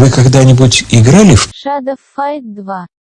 Вы когда-нибудь играли в Shadow Fight 2.